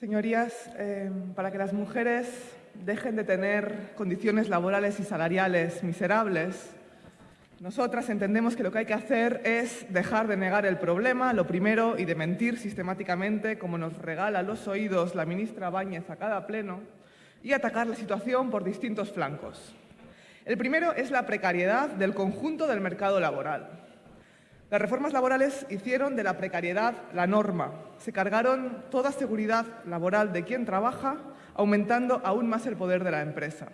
Señorías, eh, para que las mujeres dejen de tener condiciones laborales y salariales miserables, nosotras entendemos que lo que hay que hacer es dejar de negar el problema, lo primero, y de mentir sistemáticamente, como nos regala los oídos la ministra Báñez a cada pleno, y atacar la situación por distintos flancos. El primero es la precariedad del conjunto del mercado laboral. Las reformas laborales hicieron de la precariedad la norma. Se cargaron toda seguridad laboral de quien trabaja, aumentando aún más el poder de la empresa.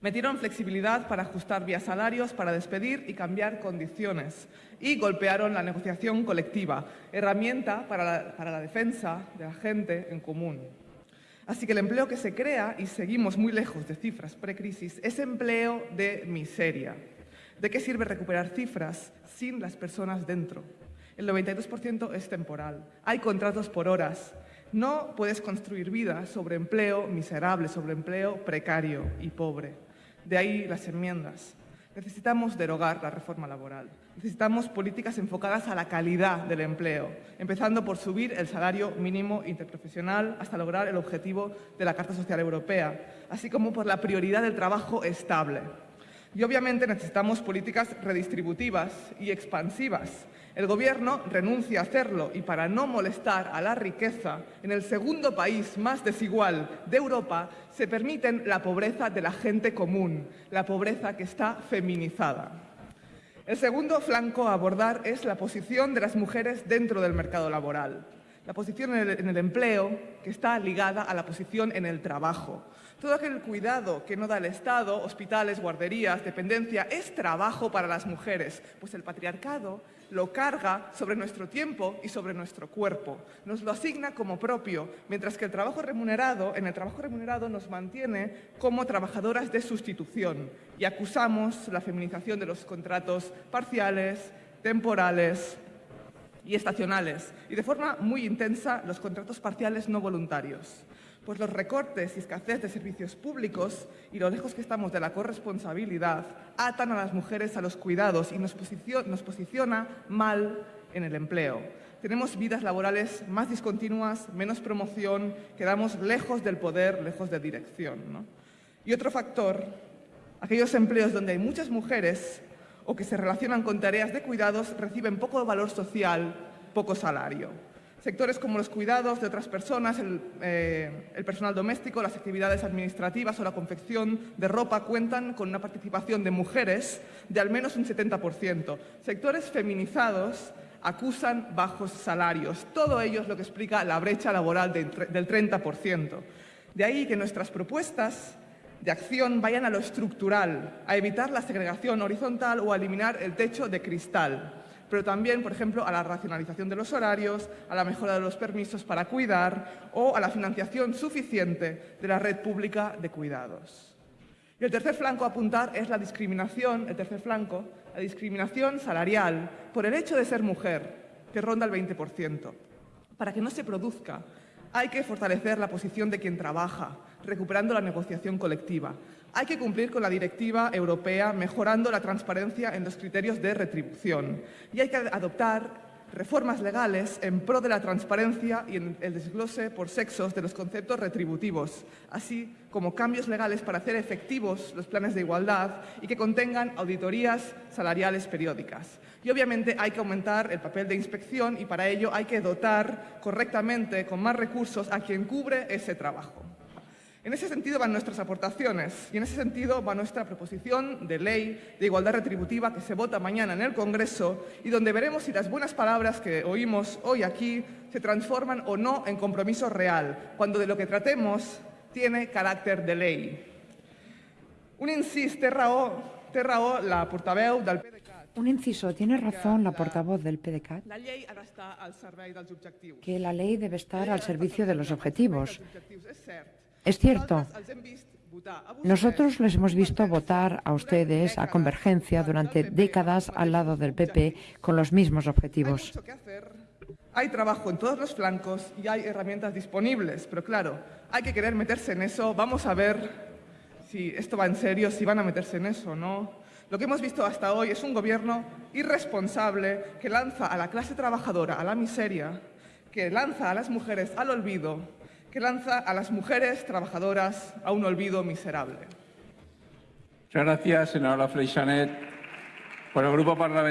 Metieron flexibilidad para ajustar vía salarios, para despedir y cambiar condiciones. Y golpearon la negociación colectiva, herramienta para la, para la defensa de la gente en común. Así que el empleo que se crea, y seguimos muy lejos de cifras precrisis, es empleo de miseria. ¿De qué sirve recuperar cifras sin las personas dentro? El 92% es temporal. Hay contratos por horas. No puedes construir vida sobre empleo miserable, sobre empleo precario y pobre. De ahí las enmiendas. Necesitamos derogar la reforma laboral. Necesitamos políticas enfocadas a la calidad del empleo, empezando por subir el salario mínimo interprofesional hasta lograr el objetivo de la Carta Social Europea, así como por la prioridad del trabajo estable. Y obviamente necesitamos políticas redistributivas y expansivas. El Gobierno renuncia a hacerlo y para no molestar a la riqueza, en el segundo país más desigual de Europa se permiten la pobreza de la gente común, la pobreza que está feminizada. El segundo flanco a abordar es la posición de las mujeres dentro del mercado laboral la posición en el, empleo que está ligada a la posición en el trabajo. Todo aquel cuidado que no da el Estado, hospitales, guarderías, dependencia, es trabajo para las mujeres, pues el patriarcado lo carga sobre nuestro tiempo y sobre nuestro cuerpo. Nos lo asigna como propio, mientras que el trabajo remunerado, en el trabajo remunerado nos mantiene como trabajadoras de sustitución y acusamos la feminización de los contratos parciales, temporales, y estacionales, y de forma muy intensa los contratos parciales no voluntarios. Pues los recortes y escasez de servicios públicos y lo lejos que estamos de la corresponsabilidad atan a las mujeres a los cuidados y nos, posiciona, mal en el empleo. Tenemos vidas laborales más discontinuas, menos promoción, quedamos lejos del poder, lejos de dirección. Y otro factor, aquellos empleos donde hay muchas mujeres o que se relacionan con tareas de cuidados reciben poco valor social, poco salario. Sectores como los cuidados de otras personas, el, eh, personal doméstico, las actividades administrativas o la confección de ropa cuentan con una participación de mujeres de al menos un 70%. Sectores feminizados acusan bajos salarios. Todo ello es lo que explica la brecha laboral de, del 30%. De ahí que nuestras propuestas de acción vayan a lo estructural, a evitar la segregación horizontal o a eliminar el techo de cristal, pero también, por ejemplo, a la racionalización de los horarios, a la mejora de los permisos para cuidar o a la financiación suficiente de la red pública de cuidados. Y el tercer flanco a apuntar es la discriminación, el tercer flanco, la discriminación salarial por el hecho de ser mujer, que ronda el 20%. Para que no se produzca, hay que fortalecer la posición de quien trabaja, recuperando la negociación colectiva. Hay que cumplir con la directiva europea, mejorando la transparencia en los criterios de retribución. Y hay que adoptar reformas legales en pro de la transparencia y en el desglose por sexos de los conceptos retributivos, así como cambios legales para hacer efectivos los planes de igualdad y que contengan auditorías salariales periódicas. Y obviamente hay que aumentar el papel de inspección y para ello hay que dotar correctamente con más recursos a quien cubre ese trabajo. En ese sentido van nuestras aportaciones y en ese sentido va nuestra proposición de ley de igualdad retributiva que se vota mañana en el Congreso y donde veremos si las buenas palabras que oímos hoy aquí se transforman o no en compromiso real, cuando de lo que tratemos tiene carácter de ley. Un incís la portaveu del PDeCAT. Un inciso, tiene razón la portavoz del PDeCAT, que la ley debe estar al servicio de los objetivos. Es cierto. Nosotros les hemos visto votar a ustedes a Convergencia durante décadas al lado del PP con los mismos objetivos. Hay trabajo en todos los flancos y hay herramientas disponibles, pero claro, hay que querer meterse en eso. Vamos a ver si esto va en serio, si van a meterse en eso o no. Lo que hemos visto hasta hoy es un gobierno irresponsable que lanza a la clase trabajadora a la miseria, que lanza a las mujeres al olvido que lanza a las mujeres trabajadoras a un olvido miserable. Muchas gracias, senadora Freixanet. Por el Grupo Parlamentario.